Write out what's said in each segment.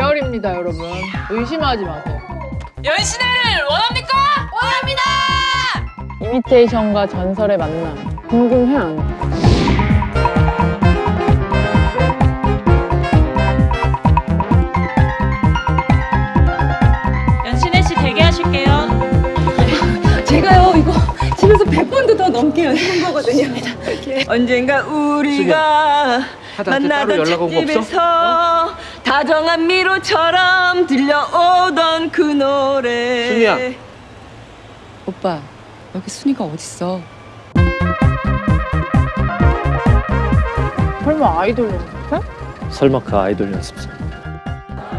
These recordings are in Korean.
아닙니다, 여러분. 의심하지 마세요. 연신을 원합니까? 원합니다! 이미테이션과 전설의 만남. 궁금해 안? 집에서 100번도 더 넘게 연습한 거거든요. 언젠가 우리가 만나던? 집에서 다정한 미로처럼 들려오던 그 노래. 순이야. 오빠 여기 순이가 어딨어? 설마 아이돌 연습해? 설마 그 아이돌 연습생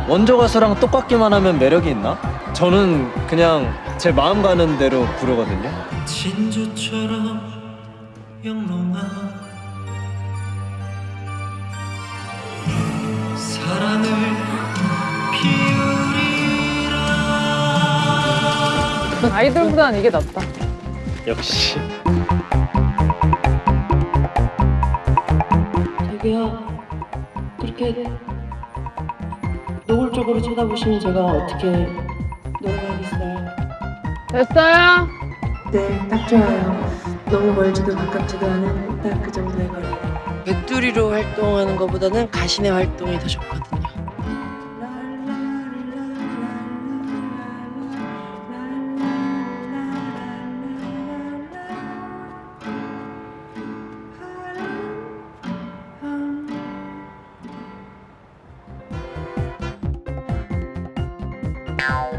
원조 가수랑 똑같기만 하면 매력이 있나? 저는 그냥 제 마음 가는 대로 부르거든요. 진주처럼 영롱한 사랑을 피우리라 아이돌보다는 이게 낫다. 역시 저기요. 그렇게 노골적으로 쳐다보시면 제가 어떻게? 됐어요? 네, 딱 좋아요. 너무 멀지도 가깝지도 않은 딱 그 정도의 거리. 백두리로 활동하는 것보다는 가신의 활동이 더 좋거든요. Thank